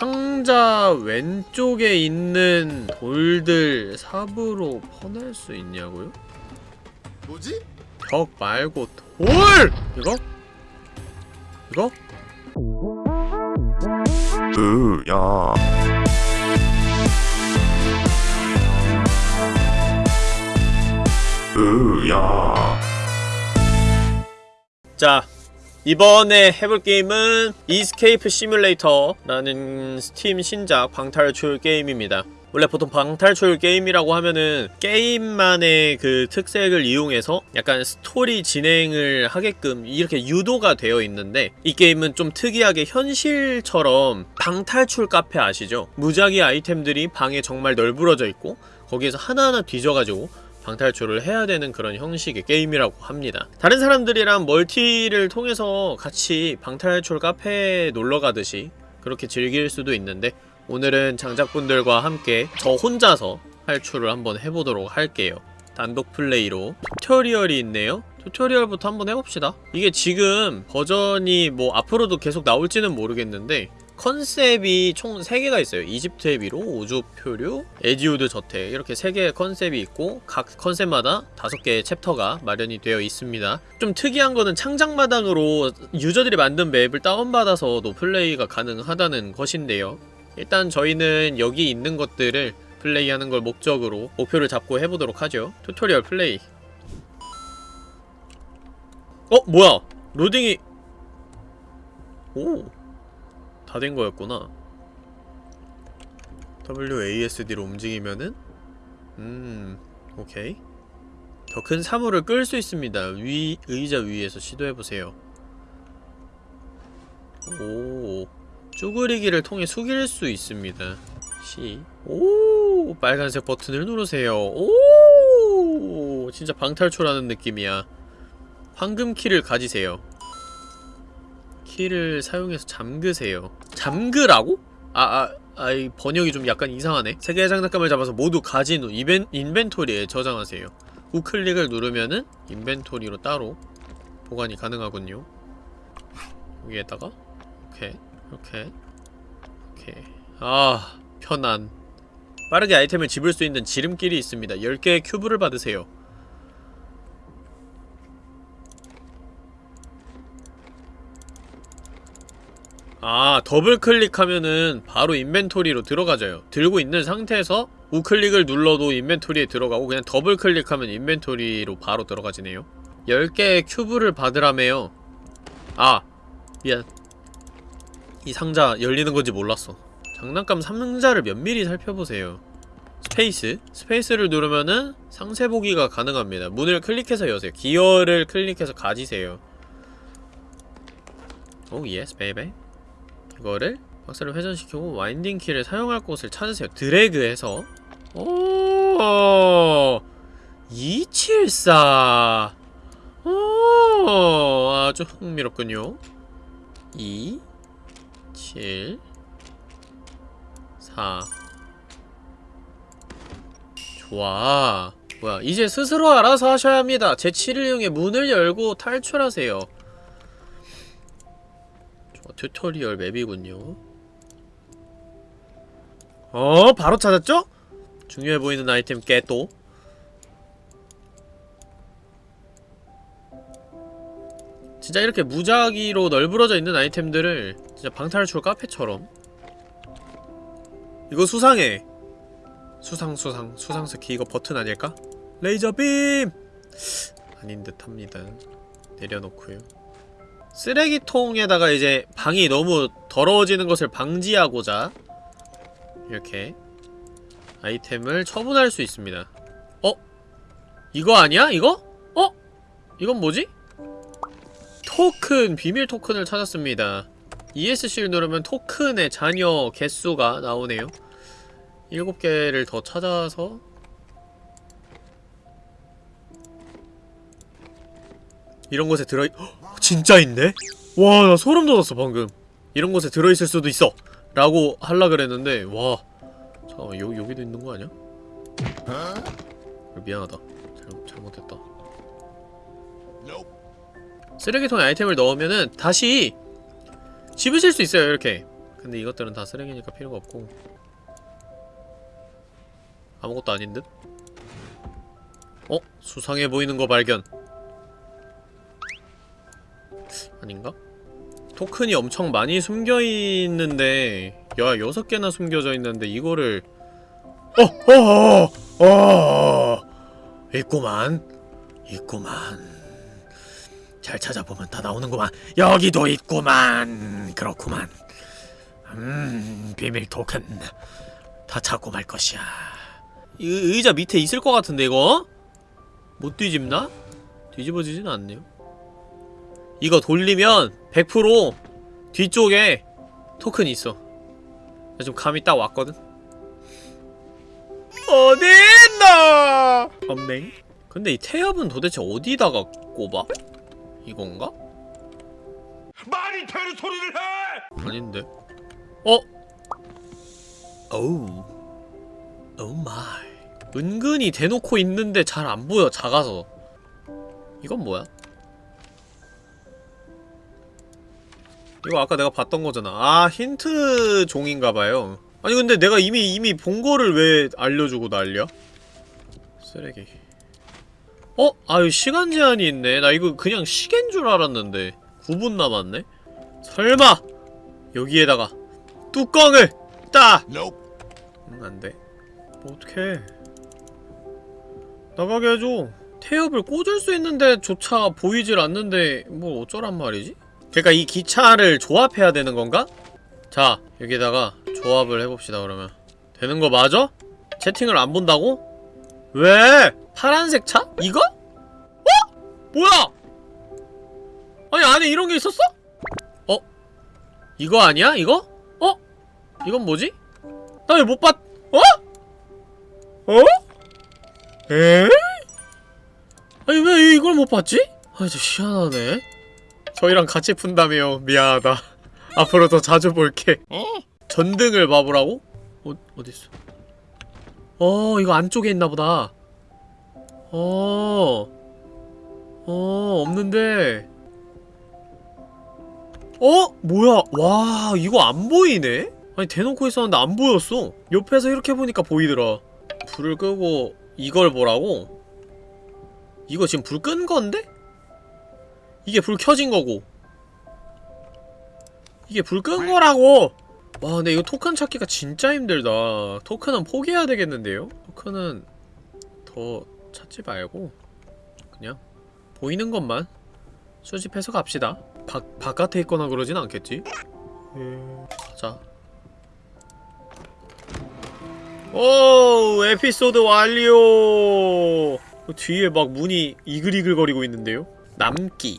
상자 왼쪽에 있는 돌들 삽으로 퍼낼 수 있냐고요? 뭐지? 벽 말고 돌! 이거? 이거? 으야 으야 자 이번에 해볼 게임은 Escape Simulator라는 스팀 신작 방탈출 게임입니다 원래 보통 방탈출 게임이라고 하면은 게임만의 그 특색을 이용해서 약간 스토리 진행을 하게끔 이렇게 유도가 되어 있는데 이 게임은 좀 특이하게 현실처럼 방탈출 카페 아시죠? 무작위 아이템들이 방에 정말 널브러져 있고 거기에서 하나하나 뒤져가지고 방탈출을 해야 되는 그런 형식의 게임이라고 합니다. 다른 사람들이랑 멀티를 통해서 같이 방탈출 카페에 놀러가듯이 그렇게 즐길 수도 있는데 오늘은 장작분들과 함께 저 혼자서 탈출을 한번 해보도록 할게요. 단독 플레이로 tutorial이 있네요. tutorial부터 한번 해봅시다. 이게 지금 버전이 뭐 앞으로도 계속 나올지는 모르겠는데 컨셉이 총 3개가 있어요. 이집트의 미로, 우주 표류, 에지우드 저택 이렇게 3개의 컨셉이 있고 각 컨셉마다 5개의 챕터가 마련이 되어 있습니다. 좀 특이한 거는 창작마당으로 유저들이 만든 맵을 다운받아서도 플레이가 가능하다는 것인데요. 일단 저희는 여기 있는 것들을 플레이하는 걸 목적으로 목표를 잡고 해보도록 하죠. tutorial 플레이. 어? 뭐야? 로딩이... 오... 다 된 거였구나. WASD로 움직이면은 음... 오케이. 더 큰 사물을 끌 수 있습니다. 위... 의자 위에서 시도해보세요. 오... 쭈그리기를 통해 숙일 수 있습니다. C. 오, 빨간색 버튼을 누르세요. 오, 진짜 방탈출하는 느낌이야. 황금 키를 가지세요. 키를 사용해서 잠그세요. 잠그라고? 아, 아, 아, 이 번역이 좀 약간 이상하네. 세 개의 장난감을 잡아서 모두 가진 후 이벤, 인벤토리에 저장하세요. 우클릭을 누르면은 인벤토리로 따로 보관이 가능하군요. 여기에다가 오케이. 이렇게 오케이 아 편안 빠르게 아이템을 집을 수 있는 지름길이 있습니다 10개의 큐브를 받으세요 아 더블 클릭하면은 바로 inventory로 들어가져요. 들고 있는 상태에서 우클릭을 눌러도 inventory에 들어가고 그냥 더블 클릭하면 inventory로 바로 들어가지네요. 10개의 큐브를 받으라며요. 아 미안. 이 상자 열리는 건지 몰랐어. 장난감 상자를 면밀히 살펴보세요. Space. Space를 누르면은 상세 보기가 가능합니다. 문을 클릭해서 여세요. 기어를 클릭해서 가지세요. Oh yes baby 이거를 박스를 회전시키고 winding key를 사용할 곳을 찾으세요. 드래그해서. 오! 274. 오, 아주 흥미롭군요. 2 7 4 좋아. 뭐야 이제 스스로 알아서 하셔야 합니다. 재치를 이용해 문을 열고 탈출하세요 튜토리얼 맵이군요 어 바로 찾았죠? 중요해 보이는 아이템 깨또 진짜 이렇게 무작위로 널브러져 있는 아이템들을 진짜 방탈출 카페처럼 이거 수상해 수상 수상 수상 스키 이거 버튼 아닐까? 레이저 빔! 아닌 듯합니다 내려놓고요 쓰레기통에다가 이제 방이 너무 더러워지는 것을 방지하고자 이렇게 아이템을 처분할 수 있습니다 어? 이거 아니야? 이거? 어? 이건 뭐지? 토큰, 비밀 토큰을 찾았습니다. ESC를 누르면 토큰의 잔여 개수가 나오네요. 7개를 더 찾아서 이런 곳에 들어있... 헉, 진짜 있네? 와, 나 소름 돋았어, 방금. 이런 곳에 들어있을 수도 있어! 라고 할라 그랬는데, 와. 잠깐만, 여, 여기도 있는 거 아니야? 미안하다. 잘, 잘못했다. 쓰레기통에 아이템을 넣으면은 다시 집으실 수 있어요 이렇게 근데 이것들은 다 쓰레기니까 필요가 없고 아무것도 아닌 듯? 어? 수상해 보이는 거 발견 아닌가? 토큰이 엄청 많이 숨겨있는데 야 여섯 개나 숨겨져 있는데 이거를 어! 어! 어! 어! 있구만 있구만 잘 찾아보면 다 나오는구만 여기도 있구만 그렇구만 음 비밀 토큰 다 찾고 말 것이야 이 의자 밑에 있을 것 같은데 이거? 못 뒤집나? 뒤집어지진 않네요 이거 돌리면 100% 뒤쪽에 토큰이 있어 나 지금 감이 딱 왔거든 어디 있나 없네 근데 이 태엽은 도대체 어디다가 꼽아? 이건가? 말이 되는 소리를 해! 아닌데 어? 오우 oh my 은근히 대놓고 있는데 잘 안 보여 작아서 이건 뭐야? 이거 아까 내가 봤던 거잖아 아 힌트 종인가봐요 아니 근데 내가 이미 이미 본 거를 왜 알려주고 난리야? 쓰레기 어? 아유 시간 제한이 있네 나 이거 그냥 시계인 줄 알았는데 9분 남았네? 설마 여기에다가 뚜껑을 따! 응 안돼 뭐 어떡해 나가게 해줘 태엽을 꽂을 수 있는데 조차 보이질 않는데 뭐 어쩌란 말이지? 그러니까 이 기차를 조합해야 되는 건가? 자 여기다가 조합을 해봅시다 그러면 되는 거 맞아? 채팅을 안 본다고? 왜? 파란색 차? 이거? 어? 뭐야? 아니 안에 이런 게 있었어? 어? 이거 아니야? 이거? 어? 이건 뭐지? 나 왜 못 봤... 어? 어? 에? 아니 왜 이걸 못 봤지? 아 진짜 희한하네 저희랑 같이 푼다며 미안하다 앞으로 더 자주 볼게 전등을 봐보라고? 어, 어딨어 어 이거 안쪽에 있나보다 어... 어 없는데 어? 뭐야 와 이거 안 보이네? 아니 대놓고 있었는데 안 보였어 옆에서 이렇게 보니까 보이더라 불을 끄고 이걸 보라고? 이거 지금 불 끈 건데? 이게 불 켜진 거고 이게 불 끈 거라고! 와 근데 이거 토큰 찾기가 진짜 힘들다 토큰은 포기해야 되겠는데요? 토큰은 더 찾지 말고 그냥 보이는 것만 수집해서 갑시다 바, 바깥에 있거나 그러진 않겠지? 가자 오 에피소드 완료 뒤에 막 문이 이글이글거리고 있는데요? 남기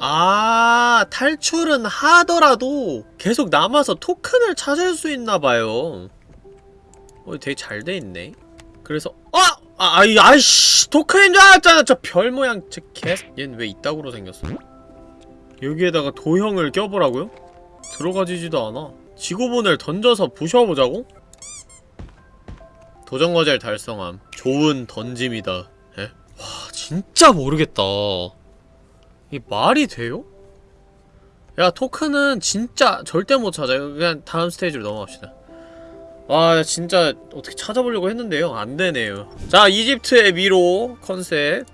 아 탈출은 하더라도 계속 남아서 토큰을 찾을 수 있나봐요 어 되게 잘 돼있네 그래서 아! 아, 아이, 아이씨! 토큰인 줄 알았잖아! 저 별 모양, 저 개, 얜왜 이따구로 생겼어? 여기에다가 도형을 껴보라고요? 들어가지지도 않아. 지구본을 던져서 부셔보자고? 도전과제를 달성함. 좋은 던짐이다. 에? 와, 진짜 모르겠다. 이 말이 돼요? 야, 토큰은 진짜 절대 못 찾아요. 그냥 다음 스테이지로 넘어갑시다. 와 진짜 어떻게 찾아보려고 했는데요 안되네요 자 이집트의 미로 컨셉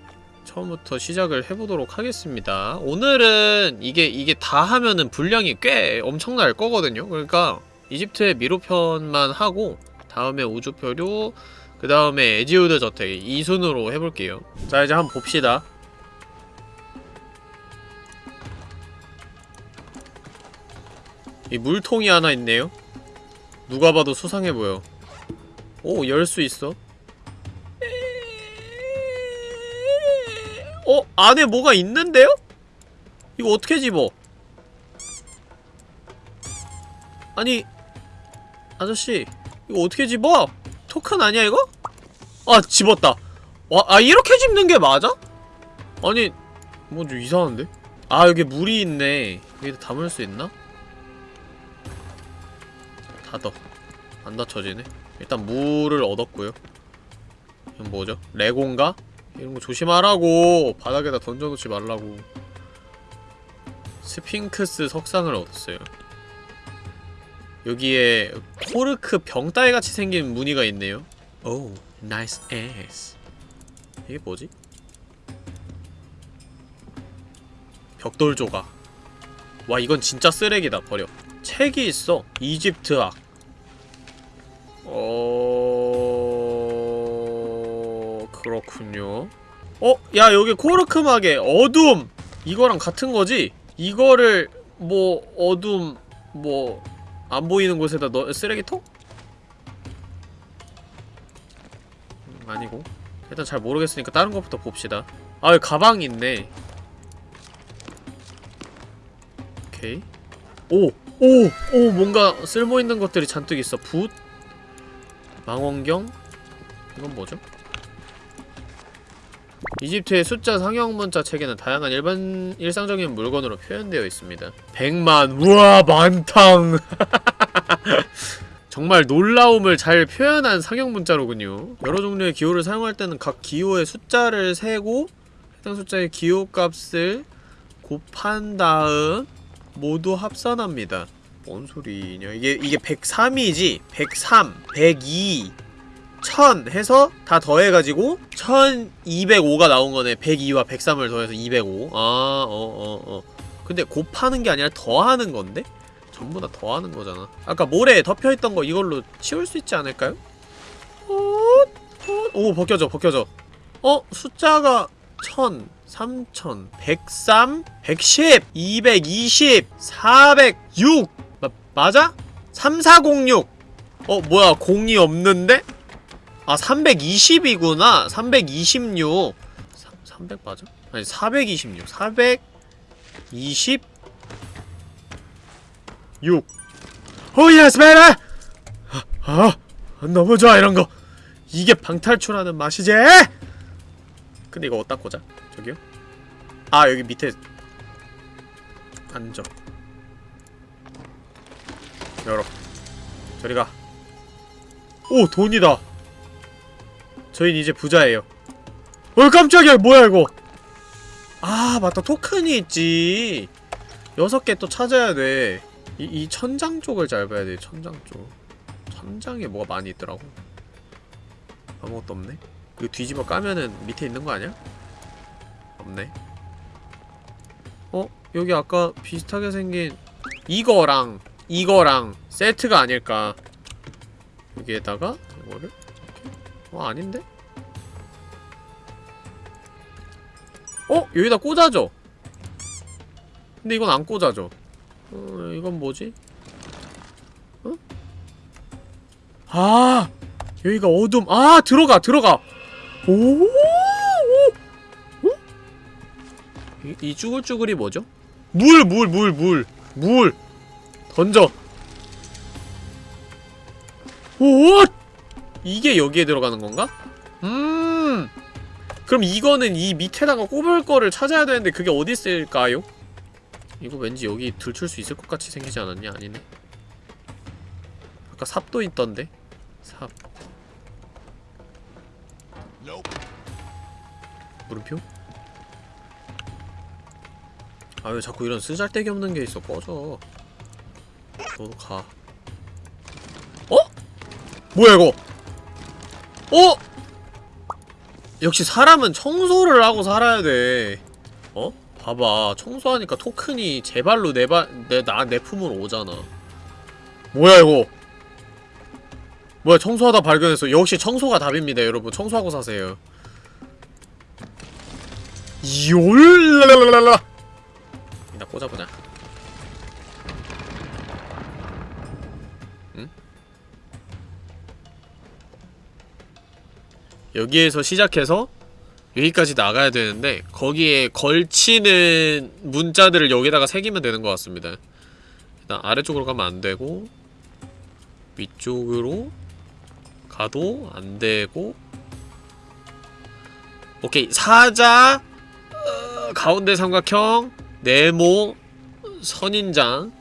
처음부터 시작을 해보도록 하겠습니다 오늘은 이게 이게 다 하면은 분량이 꽤 엄청날 거거든요 그러니까 이집트의 미로편만 하고 다음에 우주표류 그 다음에 에지우드 저택 이 순으로 해볼게요 자 이제 한번 봅시다 이 물통이 하나 있네요 누가 봐도 수상해 보여. 오, 열 수 있어. 어? 안에 뭐가 있는데요? 이거 어떻게 집어? 아니 아저씨 이거 어떻게 집어? 토큰 아니야 이거? 아 집었다 와, 아 이렇게 집는 게 맞아? 아니 뭐좀 이상한데? 아 여기 물이 있네 여기다 담을 수 있나? 닫어 안 닫혀지네 일단 물을 얻었고요 이건 뭐죠? 레고인가? 이런거 조심하라고 바닥에다 던져놓지 말라고 스핑크스 석상을 얻었어요 여기에 코르크 병따개 같이 생긴 무늬가 있네요. 오, nice yes. 이게 뭐지? 벽돌 조각. 와, 이건 진짜 쓰레기다. 버려. 책이 있어. 이집트학. 어... 그렇군요. 어? 야, 여기 코르크 마개 어둠! 이거랑 같은 거지? 이거를 뭐 어둠 뭐 안 보이는 곳에다 넣 쓰레기통? 음, 아니고 일단 잘 모르겠으니까 다른 것부터 봅시다 아 여기 가방이 있네 오케이 오! 오! 오! 뭔가 쓸모있는 것들이 잔뜩 있어 붓 망원경 이건 뭐죠? 이집트의 숫자 상형 문자 체계는 다양한 일반 일상적인 물건으로 표현되어 있습니다. 100만 우와 만탕 정말 놀라움을 잘 표현한 상형 문자로군요. 여러 종류의 기호를 사용할 때는 각 기호의 숫자를 세고 해당 숫자의 기호 값을 곱한 다음 모두 합산합니다. 뭔 소리냐? 이게 이게 103이지? 103, 102 1000 해서 다 더해가지고 1205가 나온 거네 102와 103을 더해서 205 아, 어, 어, 어. 근데 곱하는 게 아니라 더하는 건데? 전부 다 더하는 거잖아 아까 모래에 덮여있던 거 이걸로 치울 수 있지 않을까요? 오, 벗겨져, 벗겨져 어? 숫자가 1000, 3000, 103, 110, 220, 406 마, 맞아? 3406 어, 뭐야, 공이 없는데? 아 320이구나. 326 300 맞아? 아니 426 426 오예 스메라 아, 아 너무 좋아 이런거. 이게 방탈출하는 맛이지? 근데 이거 어디다 꽂아? 저기요? 아 여기 밑에 앉아. 열어. 저리가. 오 돈이다. 저희는 이제 부자예요. 어 깜짝이야. 뭐야 이거? 아 맞다. 토큰이 있지. 여섯 개 또 찾아야 돼이 이 천장 쪽을 잘 봐야 돼 천장 쪽. 천장에 뭐가 많이 있더라고. 아무것도 없네. 이거 뒤집어 까면은 밑에 있는 거 아니야? 없네 어? 여기 아까 비슷하게 생긴 이거랑 이거랑 세트가 아닐까 여기에다가 이거를 어 아닌데? 어? 여기다 꽂아줘 근데 이건 안 꽂아줘 어 이건 뭐지? 어? 아 여기가 어둠 아 들어가 들어가 오? 이, 이 쭈글쭈글이 뭐죠? 물 물 물 물 물 던져 오 이게 여기에 들어가는 건가? 음 그럼 이거는 이 밑에다가 꼽을 거를 찾아야 되는데 그게 어디 있을까요? 이거 왠지 여기 들출 수 있을 것 같이 생기지 않았냐? 아니네 아까 삽도 있던데? 삽 물음표? 아 왜 자꾸 이런 쓰잘데기 없는 게 있어 꺼져 너도 가 어? 뭐야 이거 어? 역시 사람은 청소를 하고 살아야 돼. 어? 봐봐. 청소하니까 토큰이 제 발로 내 발, 내, 나, 내 품으로 오잖아. 뭐야, 이거? 뭐야, 청소하다 발견했어. 역시 청소가 답입니다, 여러분. 청소하고 사세요. 요랄랄랄랄라! 이나 꽂아보자. 여기에서 시작해서 여기까지 나가야 되는데 거기에 걸치는 문자들을 여기다가 새기면 되는 것 같습니다. 일단 아래쪽으로 가면 안되고 위쪽으로 가도 안되고 오케이. 사자 어, 가운데 삼각형 네모 선인장.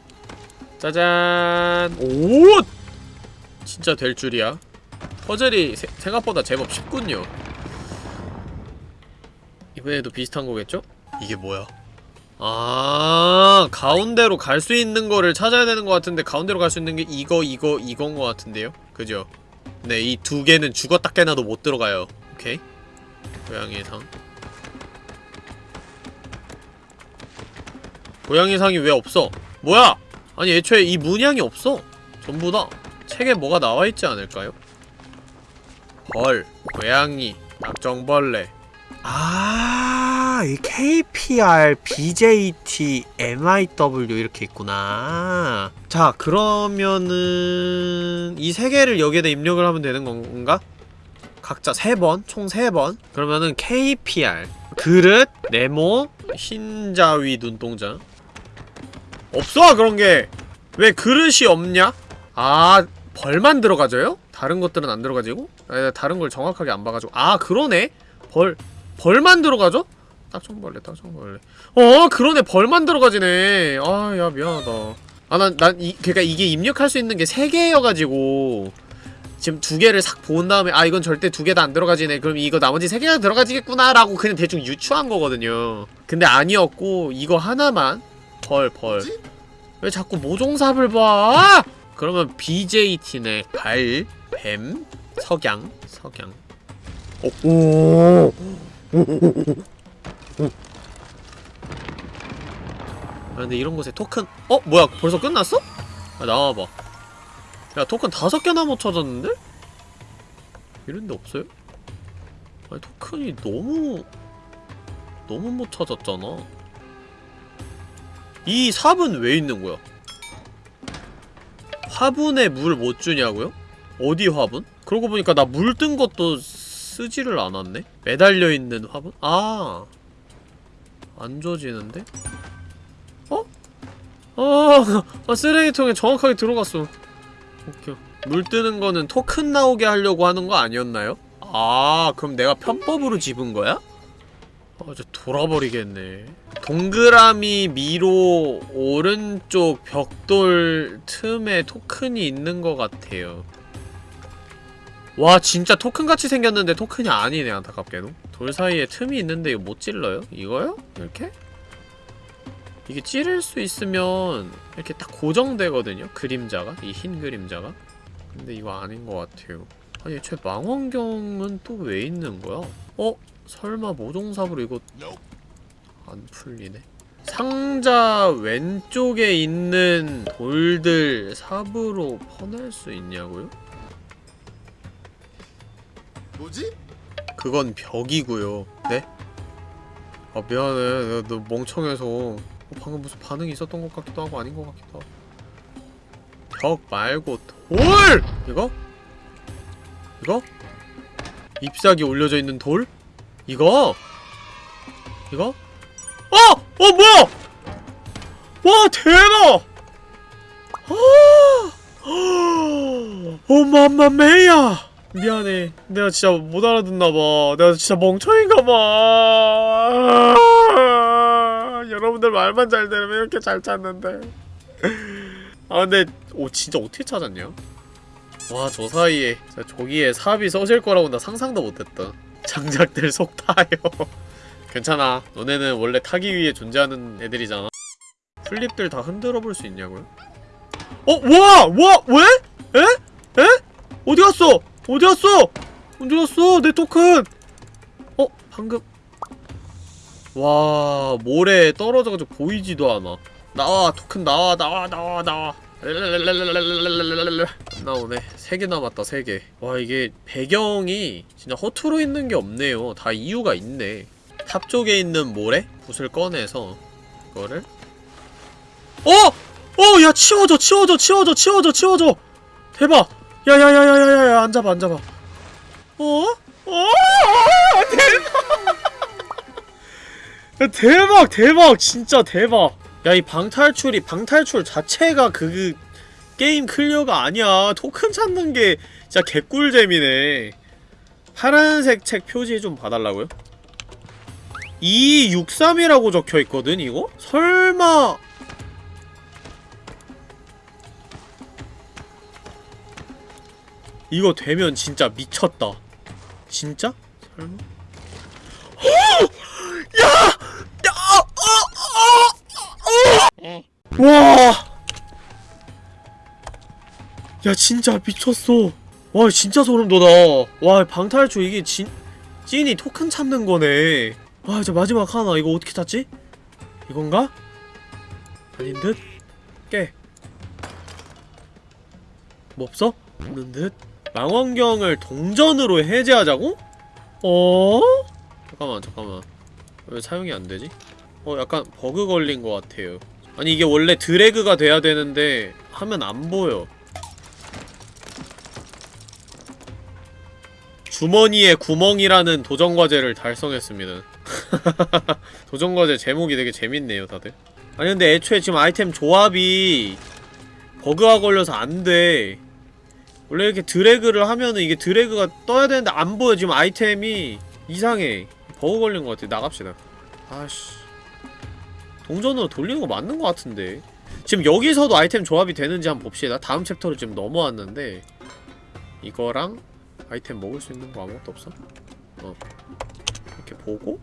짜잔. 오! 진짜 될 줄이야. 퍼즐이 세, 생각보다 제법 쉽군요. 이번에도 비슷한 거겠죠? 이게 뭐야? 아 가운데로 갈 수 있는 거를 찾아야 되는 것 같은데 가운데로 갈 수 있는 게 이거 이거 이건 것 같은데요? 그죠? 네 이 두 개는 죽었다 깨나도 못 들어가요. 오케이. 고양이 상 고양이 상이 왜 없어? 뭐야! 아니 애초에 이 문양이 없어 전부 다 책에 뭐가 나와있지 않을까요? 벌, 고양이, 낙정벌레 아, 이 KPR, BJT, MIW 이렇게 있구나. 자, 그러면은 이 세 개를 여기에다 입력을 하면 되는 건가? 각자 세 번, 총 세 번. 그러면은 KPR, 그릇, 네모, 흰자위 눈동자. 없어 그런 게. 왜 그릇이 없냐? 아, 벌만 들어가져요? 다른 것들은 안 들어가지고? 아, 다른 걸 정확하게 안 봐가지고. 아, 그러네. 벌. 벌만 들어가죠? 딱정벌레 딱정벌레 어 그러네 벌만 들어가지네 아 야 미안하다 아난난 그니까 이게 입력할 수 있는 게 세 개여가지고 지금 두 개를 싹 본 다음에 아 이건 절대 두 개 다 안 들어가지네 그럼 이거 나머지 세 개가 들어가지겠구나 라고 그냥 대충 유추한 거거든요 근데 아니었고 이거 하나만 벌벌 왜? 자꾸 모종삽을 봐 그러면 BJT네 발, 뱀, 석양 석양 오, 아 근데 이런 곳에 토큰 어? 뭐야 벌써 끝났어? 아 나와봐 야 토큰 다섯 개나 못 찾았는데? 이런 데 없어요? 아니 토큰이 너무 너무 못 찾았잖아 이 삽은 왜 있는 거야? 화분에 물 못 주냐고요? 어디 화분? 그러고 보니까 나 물 뜬 것도 쓰지를 않았네? 매달려 있는 화분? 아. 안 줘지는데? 어? 아, 아, 쓰레기통에 정확하게 들어갔어. 웃겨. 물 뜨는 거는 토큰 나오게 하려고 하는 거 아니었나요? 아, 그럼 내가 편법으로 집은 거야? 아, 진짜 돌아버리겠네. 동그라미 미로 오른쪽 벽돌 틈에 토큰이 있는 것 같아요. 와 진짜 토큰같이 생겼는데 토큰이 아니네 안타깝게도 돌 사이에 틈이 있는데 이거 못 찔러요? 이거요? 이렇게? 이게 찌를 수 있으면 이렇게 딱 고정되거든요 그림자가 이 흰 그림자가 근데 이거 아닌 것 같아요 아니 애초에 망원경은 또 왜 있는 거야? 어? 설마 모종삽으로 이거 안 풀리네 상자 왼쪽에 있는 돌들 삽으로 퍼낼 수 있냐고요? 뭐지? 그건 벽이고요. 네? 아 미안해. 너 멍청해서 어, 방금 무슨 반응이 있었던 것 같기도 하고 아닌 것 같기도 하고. 벽 말고 돌! 이거? 이거? 잎사귀 올려져 있는 돌? 이거? 이거? 어! 어 뭐야! 와 대박! 아! 오 맘마메야! 미안해. 내가 진짜 못 알아듣나봐. 내가 진짜 멍청인가봐. 여러분들 말만 잘 들으면 이렇게 잘 찾는데. 아, 근데, 오, 진짜 어떻게 찾았냐? 와, 저 사이에, 저기에 삽이 써질 거라고 나 상상도 못했다. 장작들 속 타요. 괜찮아. 너네는 원래 타기 위해 존재하는 애들이잖아. 플립들 다 흔들어 볼 수 있냐고요? 어, 와! 와! 왜? 에? 에? 어디 갔어? 어디 갔어? 어디 갔어? 내 토큰! 어? 방금 와 모래에 떨어져가지고 보이지도 않아 나와 토큰 나와 나와 나와 나와 안 나오네 3개 남았다 3개 와 이게 배경이 진짜 허투루 있는 게 없네요 다 이유가 있네 탑 쪽에 있는 모래? 붓을 꺼내서 이거를 어! 어! 야 치워져 치워져 치워져 치워져 치워져 대박 야야야야야야 안 잡아 안 잡아 어? 어? 대박 야, 대박 대박 진짜 대박 야 이 방탈출이 방탈출 자체가 그 게임 클리어가 아니야 토큰 찾는 게 진짜 개꿀잼이네 파란색 책 표지 좀 봐달라고요? 263이라고 적혀있거든 이거? 설마 이거 되면 진짜 미쳤다. 진짜? 설마? 야! 야! 어! 어! 어! 와! 야 진짜 미쳤어 와 진짜 소름 돋아 와 방탈출 이게 진 찐이 토큰 찾는 거네 와 이제 마지막 하나 이거 어떻게 찾지? 이건가? 아닌 듯? 깨. 뭐 없어? 없는 듯? 망원경을 동전으로 해제하자고? 어? 잠깐만 잠깐만 왜 사용이 안 되지? 어 약간 버그 걸린 것 같아요. 아니 이게 원래 드래그가 돼야 되는데 하면 안 보여. 주머니에 구멍이라는 도전과제를 달성했습니다. 도전과제 제목이 되게 재밌네요 다들. 아니 근데 애초에 지금 아이템 조합이 버그가 걸려서 안돼. 원래 이렇게 드래그를 하면은 이게 드래그가 떠야 되는데 안 보여. 지금 아이템이 이상해. 버그 걸린 것 같아. 나갑시다. 아씨 동전으로 돌리는 거 맞는 것 같은데 지금 여기서도 아이템 조합이 되는지 한번 봅시다 다음 챕터로 지금 넘어왔는데 이거랑 아이템 먹을 수 있는 거 아무것도 없어? 어 이렇게 보고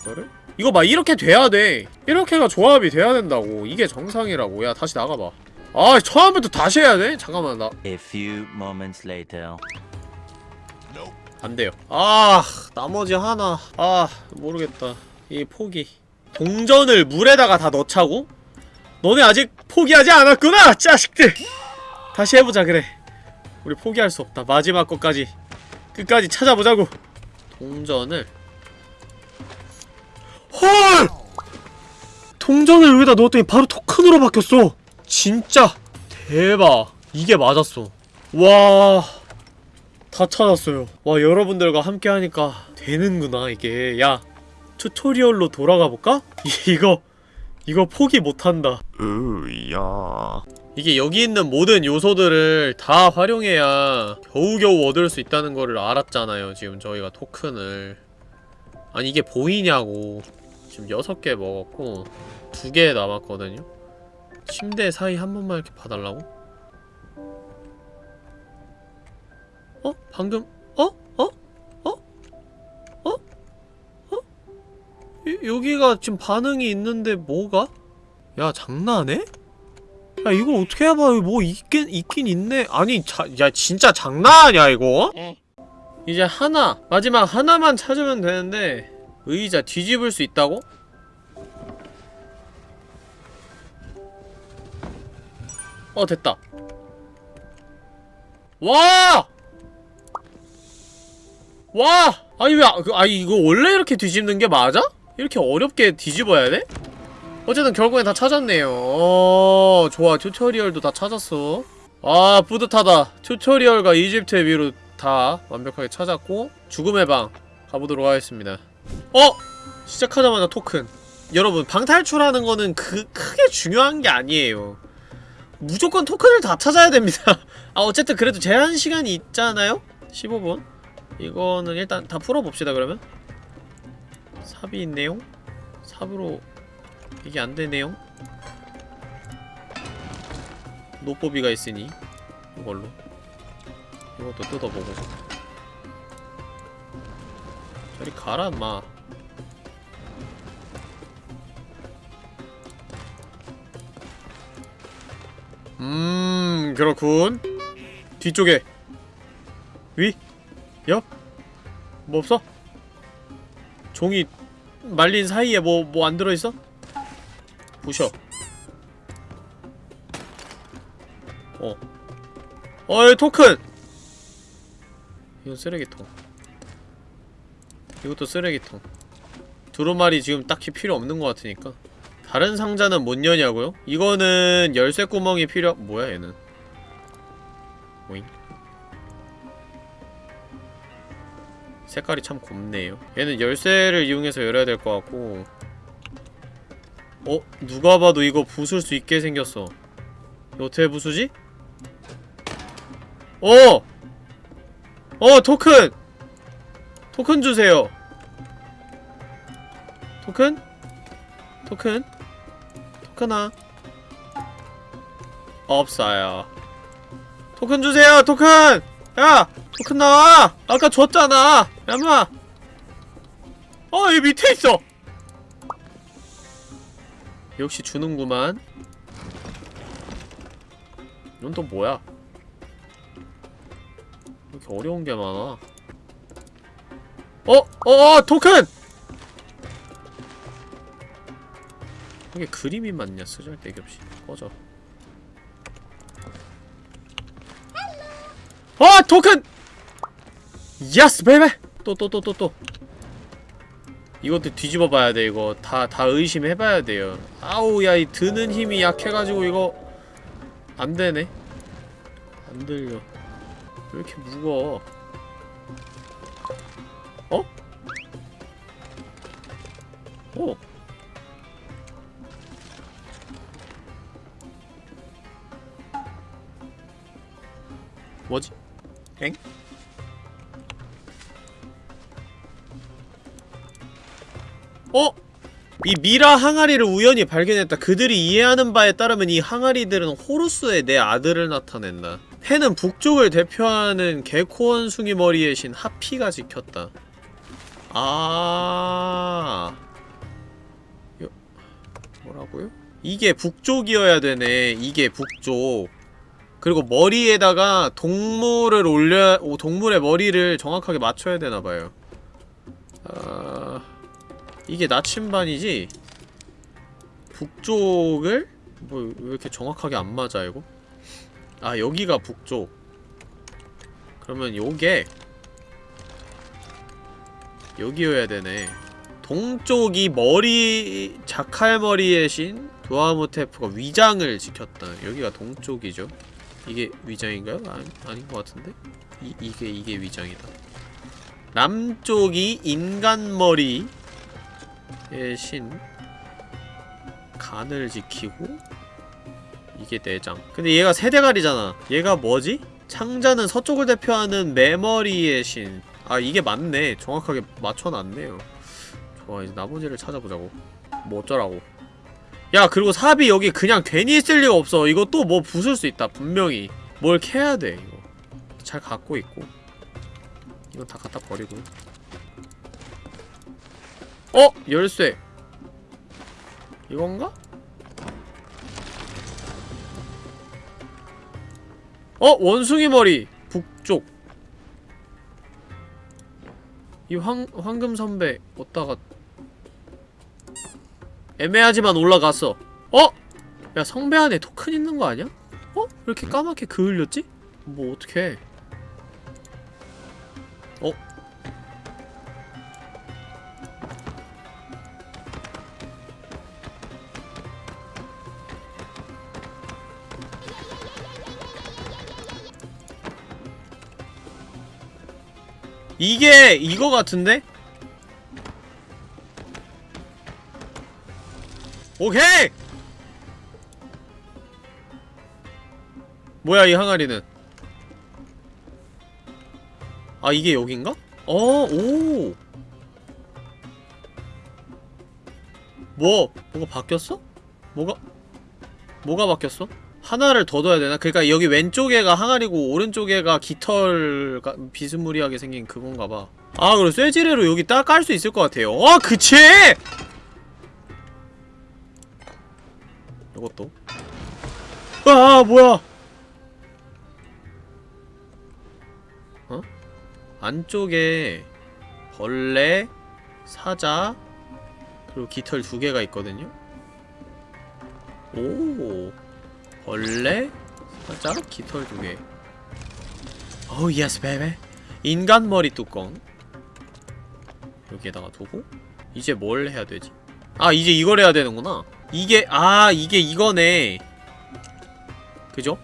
이거를 이거 봐 이렇게 돼야 돼 이렇게가 조합이 돼야 된다고 이게 정상이라고 야 다시 나가봐 아 처음부터 다시 해야 돼? 잠깐만 나 A few moments later. 안 돼요. 아, 나머지 하나. 아, 모르겠다. 이 포기. 동전을 물에다가 다 넣자고? 너네 아직 포기하지 않았구나, 자식들! 다시 해보자, 그래. 우리 포기할 수 없다. 마지막 것까지. 끝까지 찾아보자고. 동전을. 헐! 동전을 여기다 넣었더니 바로 토큰으로 바뀌었어! 진짜! 대박. 이게 맞았어. 와. 다 찾았어요. 와 여러분들과 함께 하니까 되는구나 이게. 야 튜토리얼로 돌아가 볼까? 이거 이거 포기 못한다. 으야. 이게 여기 있는 모든 요소들을 다 활용해야 겨우겨우 얻을 수 있다는 거를 알았잖아요. 지금 저희가 토큰을. 아니 이게 보이냐고. 지금 6개 먹었고 2개 남았거든요. 침대 사이 한 번만 이렇게 봐달라고? 어? 방금 어? 여기가 지금 반응이 있는데 뭐가? 야 장난해? 야 이거 어떻게 해봐 뭐 있긴 있긴 있네 아니 자, 야 진짜 장난하냐 이거? 이제 하나 마지막 하나만 찾으면 되는데 의자 뒤집을 수 있다고? 어 됐다 와! 와! 아니 왜, 아, 그, 아니 이거 원래 이렇게 뒤집는 게 맞아? 이렇게 어렵게 뒤집어야 돼? 어쨌든 결국엔 다 찾았네요. 어 좋아. 튜토리얼도 다 찾았어. 아 뿌듯하다. 튜토리얼과 이집트의 위로 다 완벽하게 찾았고 죽음의 방 가보도록 하겠습니다. 어! 시작하자마자 토큰. 여러분 방 탈출하는 거는 그 크게 중요한 게 아니에요. 무조건 토큰을 다 찾아야 됩니다. 아 어쨌든 그래도 제한 시간이 있잖아요? 15분? 이거는 일단 다 풀어봅시다 그러면 삽이 있네요 삽으로 이게 안되네요 노뽀비가 있으니 이걸로 이것도 뜯어보고 저리 가라 마음 그렇군 뒤쪽에 위? 옆? 뭐 없어? 종이 말린 사이에 뭐 뭐 안 들어있어? 부셔. 어. 어이 토큰! 이건 쓰레기통. 이것도 쓰레기통. 두루마리 지금 딱히 필요 없는 것 같으니까. 다른 상자는 못 여냐고요? 이거는 열쇠 구멍이 필요 뭐야 얘는 색깔이 참 곱네요 얘는 열쇠를 이용해서 열어야 될 것 같고 어? 누가 봐도 이거 부술 수 있게 생겼어 이거 어떻게 부수지? 어! 어 토큰! 토큰 주세요 토큰? 토큰? 토큰아 없어요 토큰 주세요 토큰! 야! 토큰 나와! 아까 줬잖아! 야마! 어, 이 밑에 있어! 역시 주는구만. 이건 또 뭐야? 왜 이렇게 어려운 게 많아? 어! 어! 어! 토큰! 이게 그림이 맞냐? 쓰잘데기 없이 꺼져 어! 토큰! yes baby! 또 또 또 또 또 이것도 뒤집어 봐야 돼 이거 다 다 의심해 봐야 돼요 아우 야 이 드는 힘이 약해가지고 이거 안 되네 안 들려 왜 이렇게 무거워 어? 어? 뭐지? 엥? 어? 이 미라 항아리를 우연히 발견했다. 그들이 이해하는 바에 따르면 이 항아리들은 호루스의 내 아들을 나타낸다. 해는 북쪽을 대표하는 개코 원 숭이 머리의 신 하피가 지켰다. 아... 요... 뭐라고요? 이게 북쪽이어야 되네. 이게 북쪽. 그리고 머리에다가 동물을 올려... 오, 동물의 머리를 정확하게 맞춰야 되나봐요. 아... 이게 나침반이지? 북쪽을? 뭐 왜 이렇게 정확하게 안 맞아 이거? 아 여기가 북쪽 그러면 요게 여기여야 되네 동쪽이 머리 자칼머리의 신 두아모테프가 위장을 지켰다 여기가 동쪽이죠 이게 위장인가요? 아니, 아닌 것 같은데? 이, 이게 이게 위장이다. 남쪽이 인간머리 의 신. 간을 지키고 이게 내장. 근데 얘가 세대갈이잖아. 얘가 뭐지? 창자는 서쪽을 대표하는 메머리의 신. 아 이게 맞네. 정확하게 맞춰놨네요. 좋아 이제 나머지를 찾아보자고. 뭐 어쩌라고 야 그리고 삽이 여기 그냥 괜히 있을 리가 없어 이거 또 뭐 부술 수 있다 분명히 뭘 캐야 돼 이거 잘 갖고 있고 이건 다 갖다 버리고 어! 열쇠 이건가? 어! 원숭이 머리! 북쪽 이 황, 황금 선배 어디다가 애매하지만 올라갔어 어? 야 성배 안에 토큰 있는 거 아니야? 어? 왜 이렇게 까맣게 그을렸지? 뭐 어떡해 어? 이게 이거 같은데? 오케이! 뭐야 이 항아리는 아 이게 여긴가? 어, 오! 뭐, 뭐가 바뀌었어? 뭐가, 뭐가 바뀌었어? 하나를 더 둬야 되나? 그니까 여기 왼쪽에가 항아리고 오른쪽에가 깃털 가, 비스무리하게 생긴 그건가 봐 아 그리고 쇠지뢰로 여기 딱 깔 수 있을 것 같아요 어 그치! 아 뭐야 어? 안쪽에 벌레, 사자 그리고 깃털 두 개가 있거든요 오 벌레, 사자, 깃털 두 개. 어우 yes baby. 인간 머리 뚜껑. 여기에다가 두고 이제 뭘 해야 되지? 아 이제 이걸 해야 되는구나. 이게 아 이게 이거네. 그죠?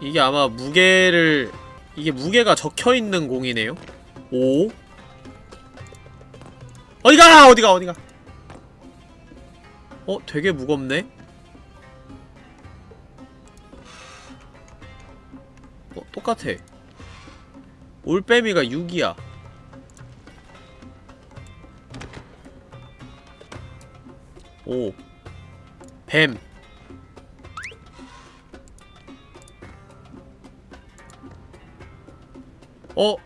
이게 아마 무게를 이게 무게가 적혀있는 공이네요. 오. 어디가 어디가 어디가. 어 되게 무겁네. 어, 똑같아. 올빼미가 6이야. 오. 뱀. 어?